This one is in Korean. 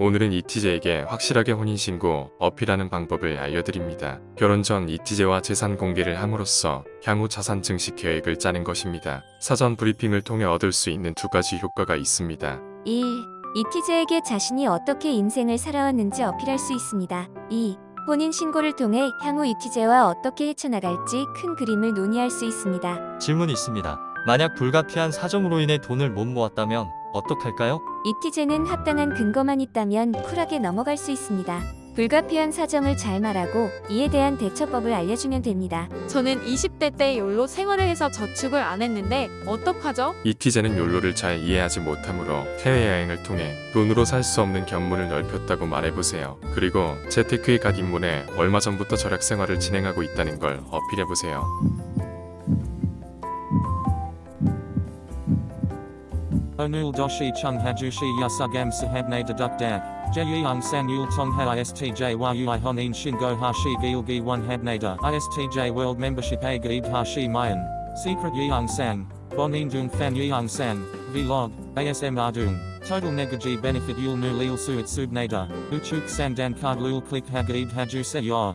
오늘은 이티제에게 확실하게 혼인신고 어필하는 방법을 알려드립니다. 결혼 전 이티제와 재산 공개를 함으로써 향후 자산 증식 계획을 짜는 것입니다. 사전 브리핑을 통해 얻을 수 있는 두 가지 효과가 있습니다. 1. 이티제에게 자신이 어떻게 인생을 살아왔는지 어필할 수 있습니다. 2. 혼인 신고를 통해 향후 이티제와 어떻게 헤쳐나갈지 큰 그림을 논의할 수 있습니다. 질문이 있습니다. 만약 불가피한 사정으로 인해 돈을 못 모았다면 어떡할까요? 이티제는 합당한 근거만 있다면 쿨하게 넘어갈 수 있습니다. 불가피한 사정을 잘 말하고 이에 대한 대처법을 알려주면 됩니다. 저는 20대 때 욜로 생활을 해서 저축을 안 했는데 어떡하죠? 이티제는 욜로를 잘 이해하지 못하므로 해외여행을 통해 돈으로 살 수 없는 견문을 넓혔다고 말해보세요. 그리고 재테크에 갓 입문해 얼마 전부터 절약 생활을 진행하고 있다는 걸 어필해보세요. Onul doshi chung hajushi yasugam sahabne deduk dag. Jeyung tong ha istj yui honin shingo hashi gilgi one habnada. Istj world membership a gaib hashi mayan. Secret yeung sang. Bonin dung fan yeung sang. Vlog. ASM ardung. Total negaji benefit yul nu lil suit subnada. Uchuk sandan card lul click hagaib haju se yor.